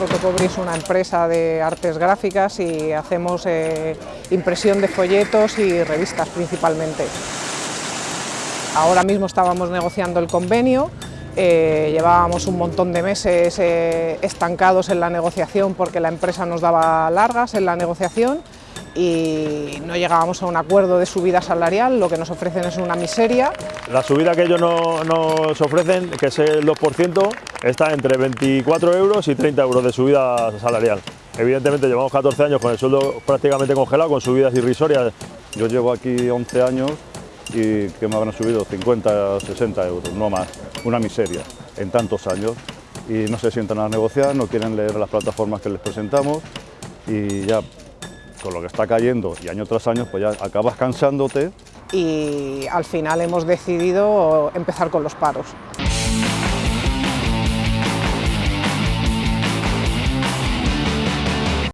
Protocobri es una empresa de artes gráficas y hacemos eh, impresión de folletos y revistas principalmente. Ahora mismo estábamos negociando el convenio, eh, llevábamos un montón de meses eh, estancados en la negociación porque la empresa nos daba largas en la negociación y no llegábamos a un acuerdo de subida salarial, lo que nos ofrecen es una miseria. La subida que ellos nos ofrecen, que es el 2%, está entre 24 euros y 30 euros de subida salarial. Evidentemente llevamos 14 años con el sueldo prácticamente congelado, con subidas irrisorias. Yo llevo aquí 11 años y que me habrán subido 50, 60 euros, no más. Una miseria en tantos años. Y no se sientan a negociar, no quieren leer las plataformas que les presentamos y ya con lo que está cayendo y año tras año, pues ya acabas cansándote. Y al final hemos decidido empezar con los paros.